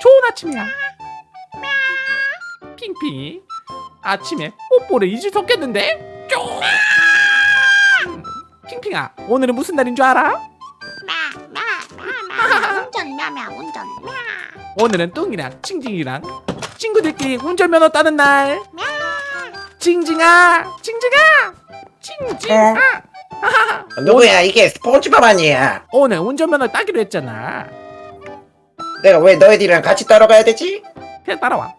좋은 아침이야. 핑핑이 아침에 뽀뽀를 잊을 수 없겠는데? 쫑! 핑핑아 오늘은 무슨 날인 줄 알아? 운전 운전. 오늘은 뚱이랑 징징이랑 친구들끼리 운전면허 따는 날. 징징아 징징아 징징아. 누구야? 이게 스폰지밥 아니야? 오늘 운전면허 따기로 했잖아 내가 왜 너희들이랑 같이 따라가야 되지? 그냥 따라와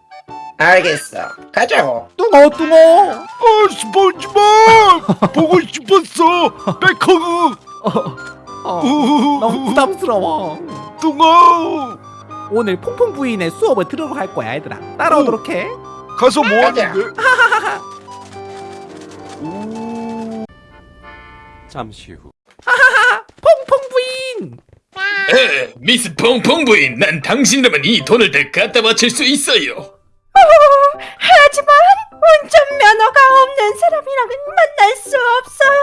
알겠어 가자고 뚱어 뚱어 어, 스폰지밥! 보고 싶었어! 백허그! 어, 우후후. 너무 부담스러워 뚱아! 오늘 퐁퐁 부인의 수업을 들으러 갈 거야 얘들아 따라오도록 해 가서 뭐. 하는데? 잠시 후. 퐁퐁 부인 에, 미스 퐁퐁 부인, 난 당신이라면 이 돈을 다 갖다 바칠 수 있어요. 하지만 운전면허가 없는 사람이랑은 만날 수 없어요.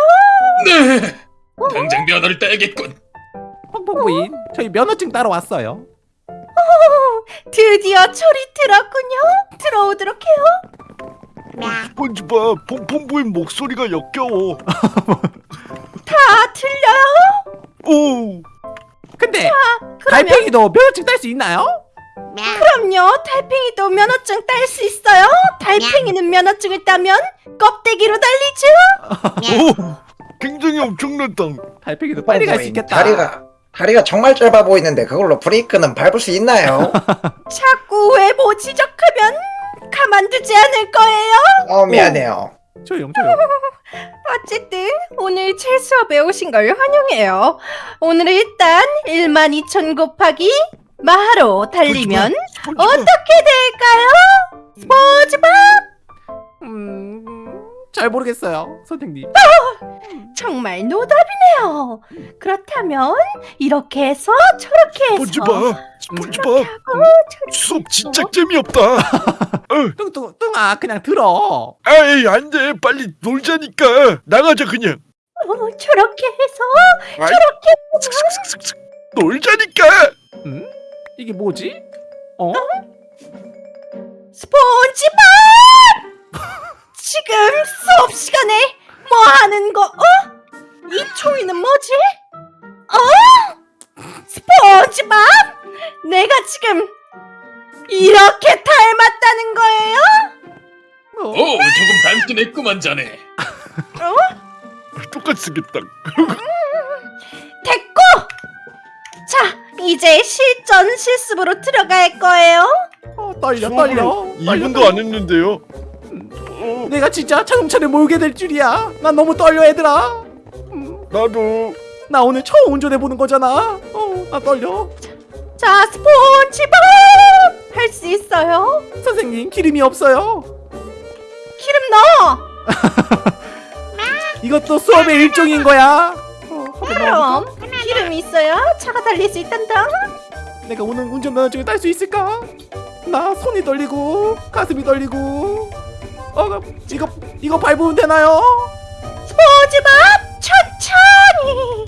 네, 당장 면허를 따야겠군. 퐁퐁 부인 저희 면허증 따러 왔어요 드디어 소리 들었군요. 들어오도록 해요. 스폰지밥, 퐁퐁 부인 목소리가 역겨워. 다 들려요? 오! 근데 그러면 달팽이도 면허증 딸 수 있나요? 그럼요. 달팽이도 면허증 딸 수 있어요. 달팽이는 면허증을 따면 껍데기로 달리죠. 오! 굉장히 엄청났다. 달팽이도 빨리 갈수 어, 있겠다 다리가 다리가 정말 짧아 보이는데 그걸로 브레이크는 밟을 수 있나요? 자꾸 외모 지적하면 가만두지 않을 거예요. 어 미안해요 조용 조용 어쨌든 오늘 제 수업에 오신 걸 환영해요. 오늘은 일단 1만 2천 곱하기 마하로 달리면 어떻게 될까요? 잘 모르겠어요 선생님 정말 노답이네요. 그렇다면 이렇게 해서 저렇게 해서 스폰지밥, 스폰지밥. 하고 저렇게 수업 진짜 해서 재미없다. 어, 뚱뚱 뚱아 그냥 들어 아이 안 돼. 빨리 놀자니까. 나가자 그냥. 어, 저렇게 해서 아이, 저렇게 슥슥슥슥슥. 놀자니까. 음? 이게 뭐지? 어? 스폰지밥 지금 수업 시간에 뭐 하는 거? 어? 이 총이는 뭐지? 어? 스폰지밥 내가 지금 이렇게 닮았다는 거예요? 어? 오, 조금 닮긴 했구만 자네. 똑같이 생겼다. 됐고 자 이제 실전 실습으로 들어갈 거예요 어, 떨려 떨려 2분도 안 했는데요. 어, 내가 진짜 자동차를 몰게 될 줄이야. 난 너무 떨려 얘들아. 음, 나도. 나 오늘 처음 운전해보는 거잖아. 어나 떨려. 자 스폰지밥 할 수 있어요? 선생님 기름이 없어요. 기름 넣어! 이것도 수업의 일종인 거야. 어? 그럼 기름이 있어야 차가 달릴 수 있단다. 내가 오늘 운전면허증을 딸 수 있을까? 나 손이 떨리고 가슴이 떨리고 어 이거 이거 밟으면 되나요? 스포츠밥 천천히.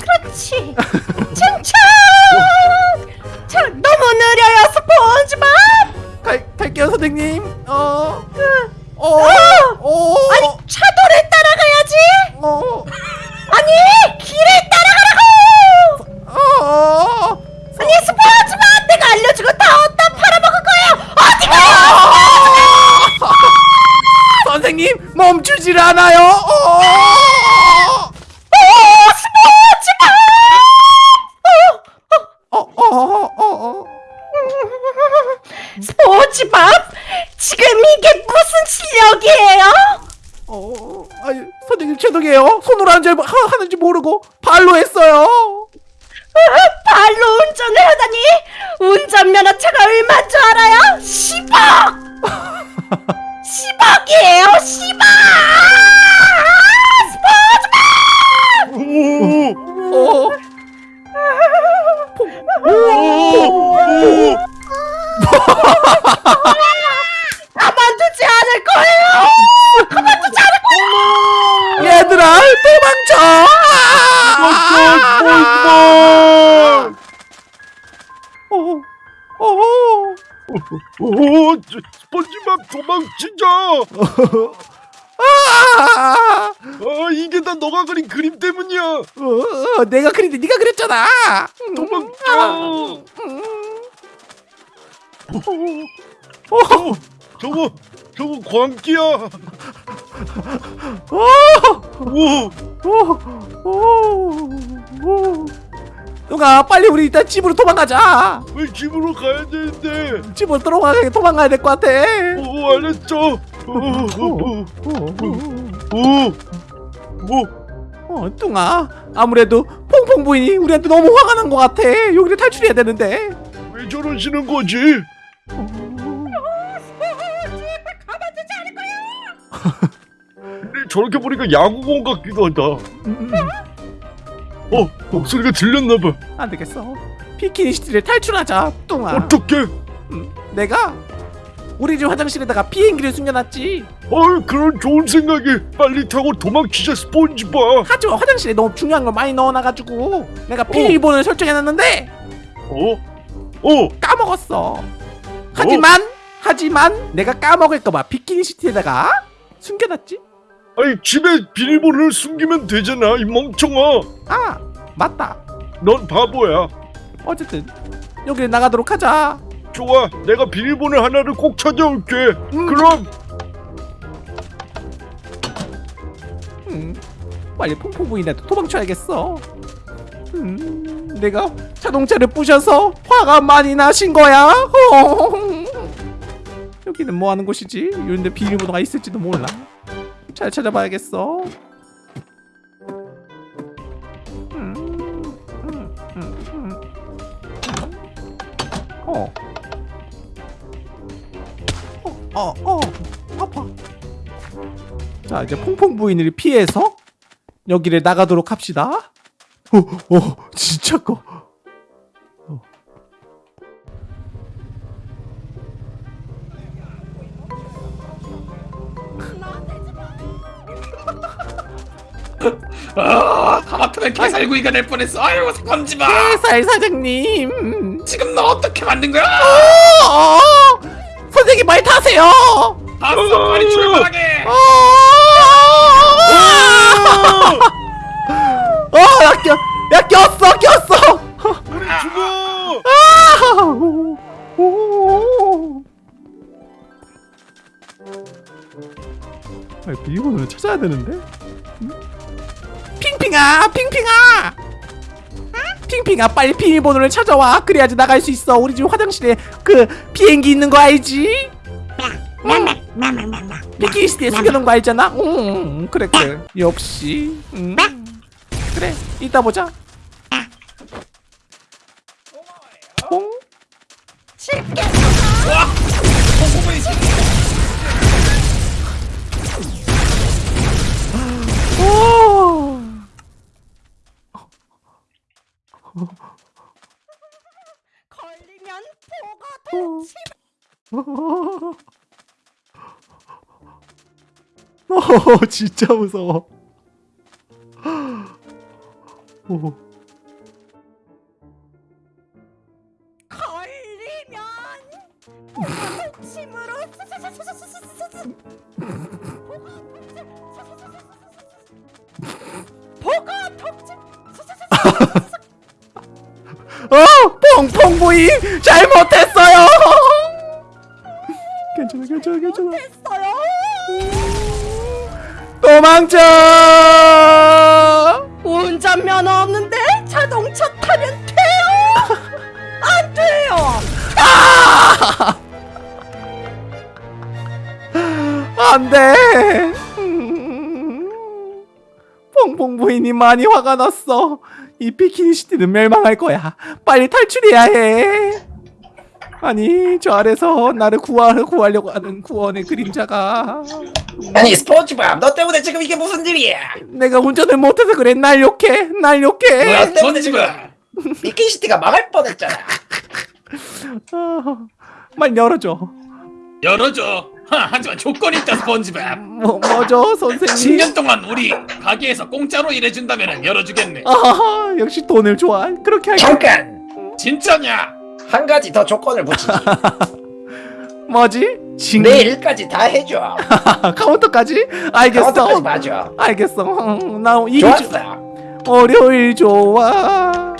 그렇지. 천천히. 저, 너무 느려요 스폰지밥. 갈 갈게요 선생님. 어. 그, 어, 어, 아니 차도를 따라가야지. 어, 아니 길을 따라가라고. 어, 아니 스폰지밥 내가 알려주고 다 어디다 팔아먹을 거예요? 어디가 선생님 멈추질 않아요. 어, 도망쳐. 스폰지밥! 어, 어, 어. 오, 저, 스펀지밥 도망치자. 아, 아, 이게 다 너가 그린 그림 때문이야. 어, 내가 그린데 네가 그렸잖아. 도망쳐. 어, 저거, 저거 광기야. 어, 오, 오, 오, 오. 누가 빨리 우리 일단 집으로 도망가자. 왜 집으로 가야 되는데? 집으로 들어가게 도망가야 될 것 같아. 오, 알았죠. 오, 오, 오, 오, 오. 어, 뚱아. 아무래도 퐁퐁 부인이 우리한테 너무 화가 난 것 같아. 여기를 탈출해야 되는데. 왜 저러시는 거지? 근 저렇게 보니까 야구공 같기도 하다. 음, 어, 목소리가 들렸나봐. 안 되겠어. 비키니 시티를 탈출하자, 뚱아. 어떡해? 음, 내가 우리 집 화장실에다가 비행기를 숨겨놨지. 어, 그런 좋은 생각이 빨리 타고 도망치자 스폰지밥. 하지만 화장실에 너무 중요한 걸 많이 넣어놔가지고 내가 비밀번호를 설정해놨는데 어? 어? 까먹었어. 하지만 하지만 내가 까먹을까봐 비키니 시티에다가 숨겨놨지. 아니 집에 비밀번호를 숨기면 되잖아 이 멍청아. 아 맞다. 넌 바보야. 어쨌든 여기를 나가도록 하자. 좋아, 내가 비밀번호 하나를 꼭 찾아올게. 음. 그럼 음, 빨리 퐁퐁 부인한테 도망쳐야겠어. 음, 내가 자동차를 부셔서 화가 많이 나신 거야. 허. 여기는 뭐 하는 곳이지? 이런데 비밀번호가 있을지도 몰라. 잘 찾아봐야겠어. 음, 음, 음, 음. 어. 어, 어, 어, 아파. 자 이제 퐁퐁 부인을 피해서 여기를 나가도록 합시다. 어, 어, 진짜 커. 아, 하마터면 개살구이가 될 뻔했어. 아유, 스펀지밥. 살 사장님. 지금 너 어떻게 만든 거야? 어, 선생님 말 타세요. 봤어, 빨리 출발하게. 어, 어, 야 껴, 야 꼈어, 꼈어. 우리 죽어. 아, 오, 오. 아, 비밀번호를 찾아야 되는데. 응? 핑핑아, 핑핑아. 핑핑아, 빨리 비밀번호를 찾아와. 그래야지 나갈 수 있어. 우리 집 화장실에 그 비행기 있는 거 알지? 비키니스티에 숨겨놓은 거 알잖아. 응, 그래 그래. 역시. 음. 그래, 이따 보자. 걸리면 보고 어, 진짜 무서워. 오. 잘못했어요. 괜찮아, 괜찮아, 괜찮아. 했어요. 도망쳐. 운전면허 없는데 자동차 타면 돼요? 안 돼요. 안 돼. 퐁퐁 부인이 많이 화가 났어. 이 비키니 시티는 멸망할 거야. 빨리 탈출해야 해. 아니 저 아래서 나를 구하, 구하려고 하는 구원의 그림자가 아니 스폰지밥 너 때문에 지금 이게 무슨 일이야? 내가 운전을 못해서 그래 날 욕해 날 욕해 뭐야, 너 때문에 지금 스펀지밥. 미키시티가 망할 뻔했잖아. 아, 말 열어줘 열어줘. 하, 하지만 조건이 있다, 스펀지밥. 뭐, 뭐죠 선생님 10년 동안 우리 가게에서 공짜로 일해준다면 열어주겠네. 아 역시 돈을 좋아 그렇게 할게 잠깐 진짜냐? 한 가지 더 조건을 붙이지. 뭐지? 징 내 일까지 다 해줘. 카운터까지? 알겠어 카운터까지 맞아. 알겠어 음, 나 이기 주- 좋았어. 월요일 좋아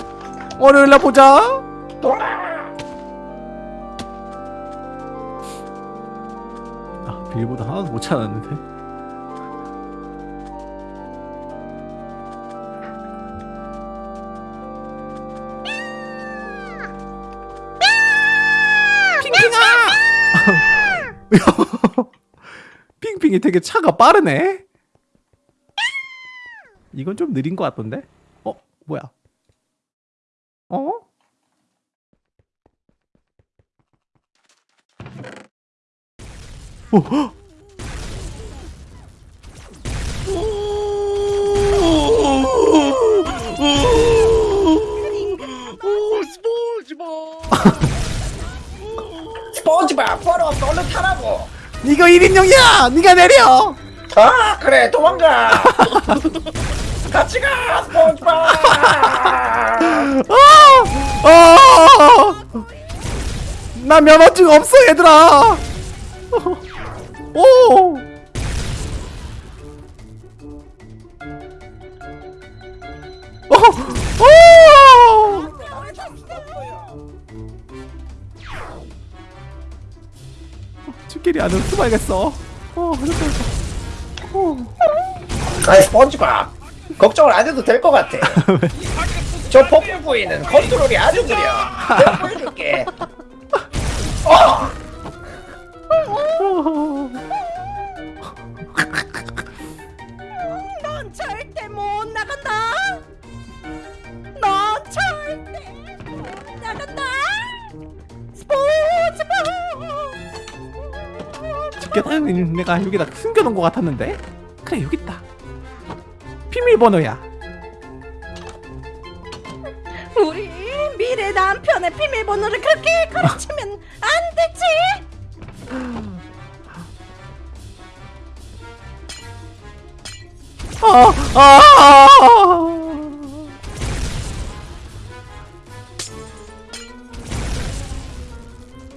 월요일 날 보자 도망. 아 빌보드 하나도 못 찾았는데 핑핑아 핑핑이 되게 차가 빠르네? 이건 좀 느린 것 같던데? 어 뭐야? 어? 오, 헉! 오! 스포츠바. 스 폰지밥 벌어 얼른 타라고. 이거 1인용이야! 네가 내려! 아 그래 도망가. 같이 가 스폰지밥. 아! 아! 나 면허증 없어 얘들아! 오! 어! 오! 집길이 안으로 숨어야겠어. 어, 어. 아이 스폰지밥 걱정을 안 해도 될 것 같아. 저 폭풍 부위는 컨트롤이 아주 느려. 내가 보여줄게. 어! 어. 넌 절대 못 나간다. 너 절대 못 나간다. 집게다니는 내가 여기다 숨겨놓은 것 같았는데? 그래 여기 있다. 비밀번호야. 우리 미래 남편의 비밀번호를 그렇게 가르치면 안 되지. 아, 아,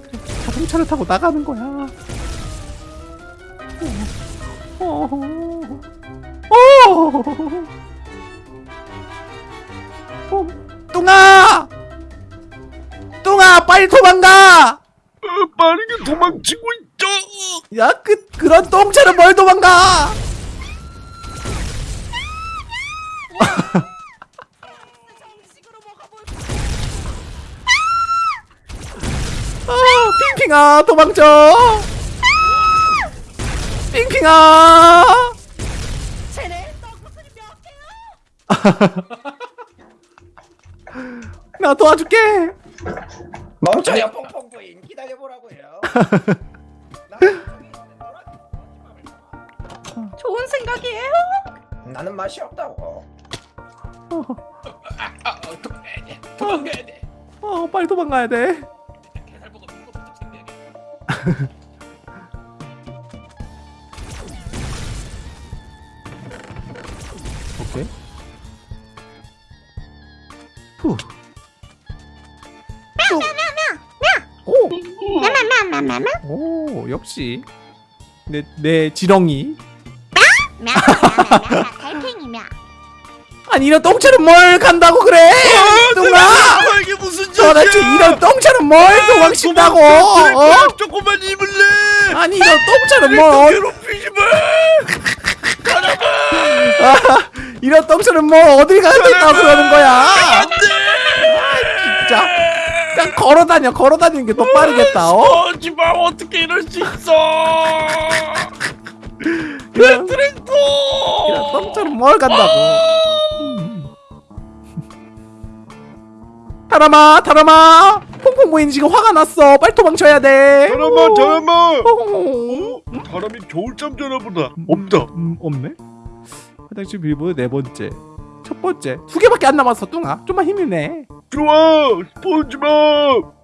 그래, 자동차를 타고 나가는 거야. 어, 뚱아, 뚱아, 빨리 도망가. 어, 빠르게 도망치고 있죠. 야, 그 그런 똥차를 뭘 도망가? 아, 핑핑아, 도망쳐! 핑핑아! 쟤네 떡국수이 몇 개야? 나 도와줄게. 멈춰요 퐁퐁 부인 기다려보라고요. 좋은 생각이에요. 나는 맛이 없다고. 아, 아, 어, 도망가야 돼. 도망가야 돼. 어, 빨리 도망가야 돼. 역시 내 내 지렁이. 달팽이며 아니 이런 똥차는 뭘 간다고 그래? 뚱아! 아, 이게 무슨 도대체 이런 똥차는 뭘 도망친다고? 어? 조금만 입을래. 아니 이런 똥차는 뭘? 어- 괴롭히지 마. 아, 이런 똥차는 뭘 어딜 가야 된다고 그러는 거야? 진짜 그냥 걸어다녀 걸어다니는 게 더 빠르겠다. 어? 스폰지밥 어떻게 이럴 수 있어? 이런, 트랙터. 똥차는 뭘 간다고? 음. 타라마 타라마 퐁퐁 부인 지금 화가 났어 빨리 도망쳐야 돼 잠깐만 잠깐만. 어? 어? 사람이 겨울잠 자나 보다. 없다. 음, 없네 화장실 빌보드 네 번째 첫 번째 두 개밖에 안 남았어 뚱아 좀만 힘이네 좋아. 스폰지밥.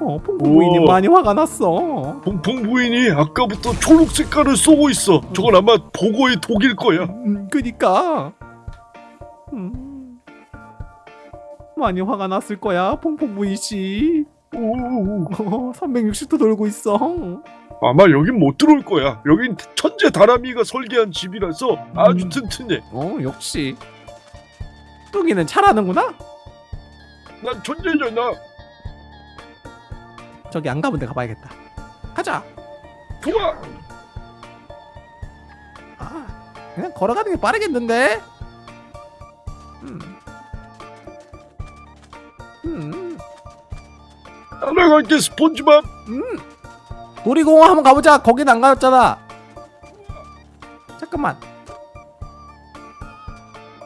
어 퐁퐁 부인이 오. 많이 화가 났어 퐁퐁 부인이 아까부터 초록 색깔을 쏘고 있어. 저건 아마 보고의 독일 거야. 음, 그니까 음, 많이 화가 났을 거야 퐁퐁 부인 씨 오, 어, 360도 돌고 있어. 아마 여긴 못 들어올 거야. 여긴 천재 다람이가 설계한 집이라서 아주 음. 튼튼해. 어, 역시. 뚱이는 잘하는구나. 난 천재잖아. 저기 안 가본 데 가봐야겠다. 가자. 좋아. 아, 그냥 걸어가는 게 빠르겠는데? 음. 음. 따라갈게 스폰지밥. 음. 놀이공원 한번 가보자. 거긴 안 가봤잖아. 잠깐만.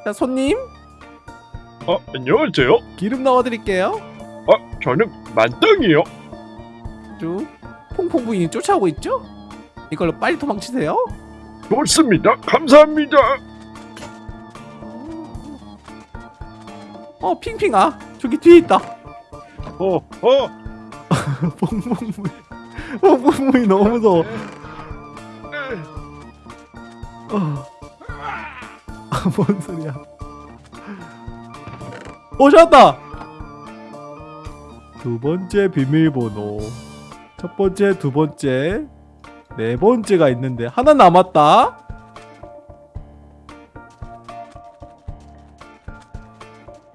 자, 손님. 아 안녕하세요. 기름 넣어드릴게요. 아 저는 만땅이요. 쭉. 퐁퐁 부인이 쫓아오고 있죠? 이걸로 빨리 도망치세요. 좋습니다. 감사합니다. 어, 핑핑아. 저기 뒤에 있다. 어 어. 퐁퐁 부인. 퐁퐁 부인 너무 무서워. 에, 어. 아, 뭔 소리야? 어, 찾았다. 두 번째 비밀번호. 첫 번째, 두 번째, 네 번째가 있는데 하나 남았다.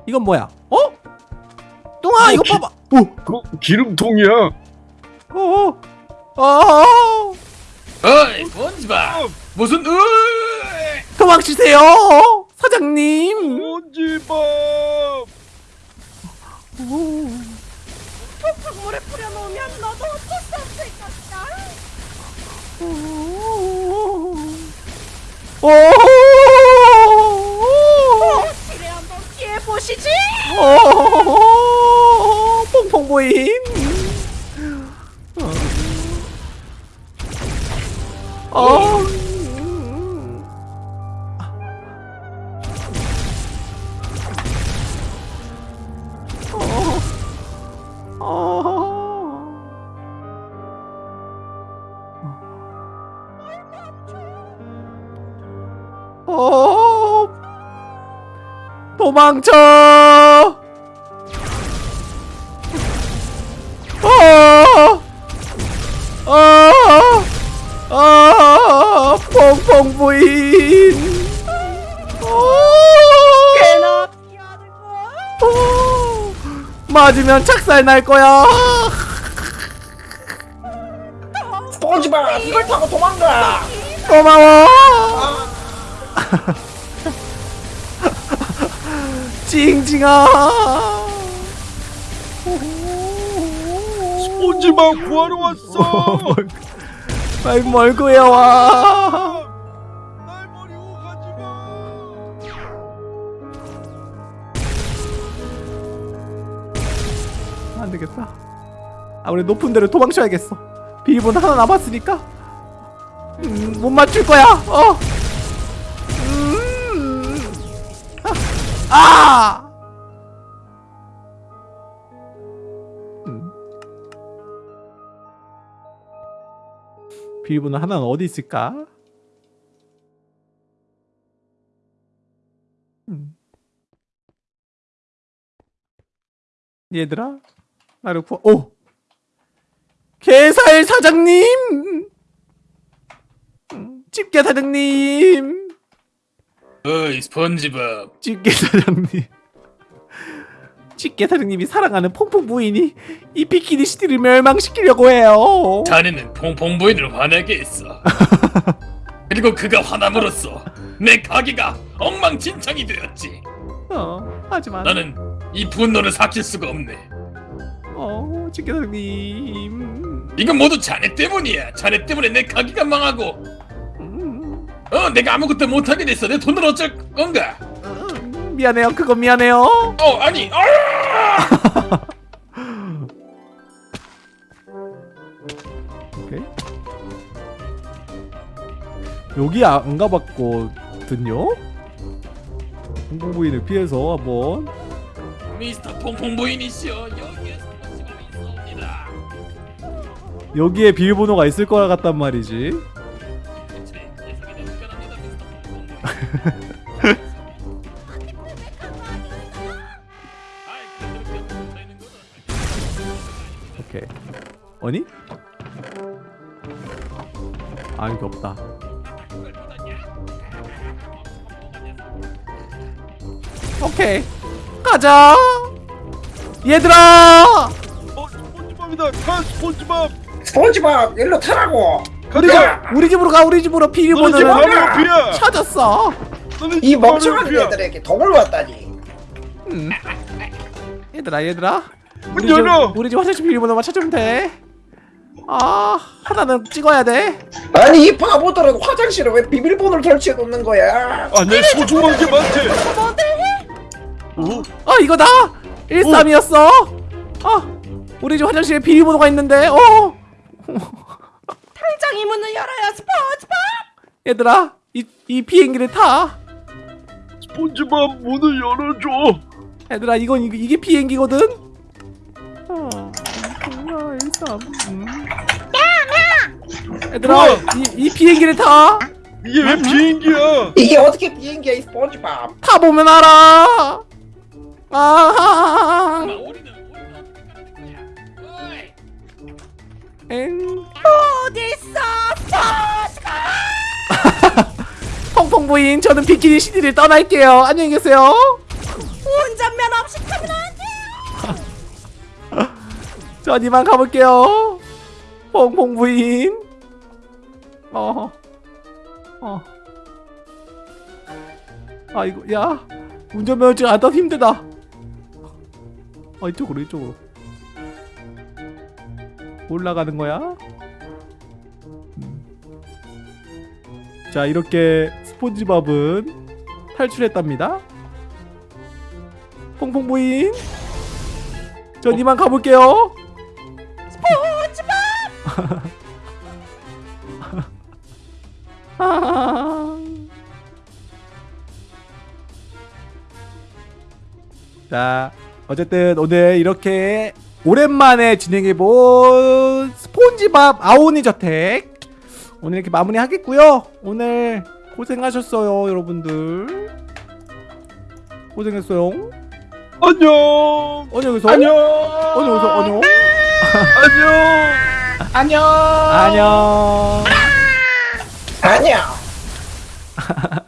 이건 뭐야? 어? 뚱아, 이거 기- 봐봐. 오, 그 기름통이야. 어, 어, 어, 어이 스폰지밥 무슨 으 도망치세요, 사장님. 스폰지밥. 오. 물에 뿌려 놓으면 너도 어쩔 수 없을 것이다. 오! 지뢰 한번 피해 보시지. 오! 퐁퐁. 어. 어. 도망쳐! 어! 어! 어! 퐁퐁 부인! 어! 피하는 거. 어! 맞으면 착살 날 거야! 스폰지밥 이걸 타고 도망가. 고마워! 징징아! 스폰지밥 구하러 왔어. 빨리 멀고 해와! 날 버리고 가지 마. 안 되겠다. 아, 우리 높은 데로 도망쳐야겠어. 비밀번호 하나 남았으니까. 음, 못 맞출 거야. 어. 아! 아! 음. 비밀번호 하나는 어디 있을까? 음. 얘들아, 나를 구하. 오, 게살 사장님, 음, 집게 사장님, 어이 스폰지밥. 집게 사장님, 집게 사장님이 사랑하는 퐁퐁 부인이 이 비키니 시티를 멸망시키려고 해요. 자네는 퐁퐁 부인을 화나게 했어. 그리고 그가 화남으로써 내 가게가 엉망진창이 되었지. 어, 하지만 나는 이 분노를 삭힐 수가 없네. 어, 집게 사장님, 이건 모두 자네 때문이야. 자네 때문에 내 가게가 망하고 음, 어 내가 아무것도 못하게 됐어 내 돈을 어쩔 건가 음, 미안해요. 그건 미안해요. 어 아니 아! 오케이. 여기 아, 안 가봤거든요. 공공부인을 피해서 한번 미스터 퐁퐁 부인이시여 여기에 여기에 비밀번호가 있을 것 같단 말이지. 오케이. 아니? 아 여기 없다. 오케이. 가자! 얘들아! 어 스폰지밥이다. 가 스폰지밥. 스폰지밥! 일로 타라고 우리 집 우리 집으로 가 우리 집으로. 옆이야 찾았어. 이 멍청한. 애들에게 독을 왔다니. 음. 얘들아 얘들아. 문 우리 집. 우리 집 화장실 비밀번호만 찾으면 돼 아 하나는 찍어야 돼. 아니 이 바보들은 화장실에 왜 비밀번호를 설치해 놓는 거야? 아내 소중한 게 많대. 어? 아 이거다 13이었어. 아 우리 집 화장실에 비밀번호가 있는데 어 당장 이 문을 열어요. 스포츠밥 얘들아 이, 이 비행기를 타. 스폰지밥 문을 열어줘. 얘들아 이건 이게, 이게 비행기거든. 일, 삼, 음. 얘들아. 이, 이 비행기를 타. 이게 왜 비행기야? 이게 어떻게 비행기야 이 스폰지밥? 타보면 알아. 아 우리는 어딨어? 스포츠밥 펑펑 부인 저는 비키니 시티를 떠날게요. 안녕히 계세요. 운전면 없이 타면 안 돼요 전 이만 가볼게요. 펑펑 부인. 어어. 어. 아 이거 야 운전면허증 안따 힘들다. 아 이쪽으로 이쪽으로. 올라가는 거야 자 이렇게 스폰지밥은 탈출했답니다. 퐁퐁 부인. 전 이만 가볼게요. 자, 어쨌든 오늘 이렇게 오랜만에 진행해본 스폰지밥 아오니 저택 오늘 이렇게 마무리 하겠고요. 오늘 고생하셨어요, 여러분들. 고생했어요. 안녕 안녕히 계세요. 안녕 안녕히 계세요. 안녕. 안녕 안녕 안녕. 안녕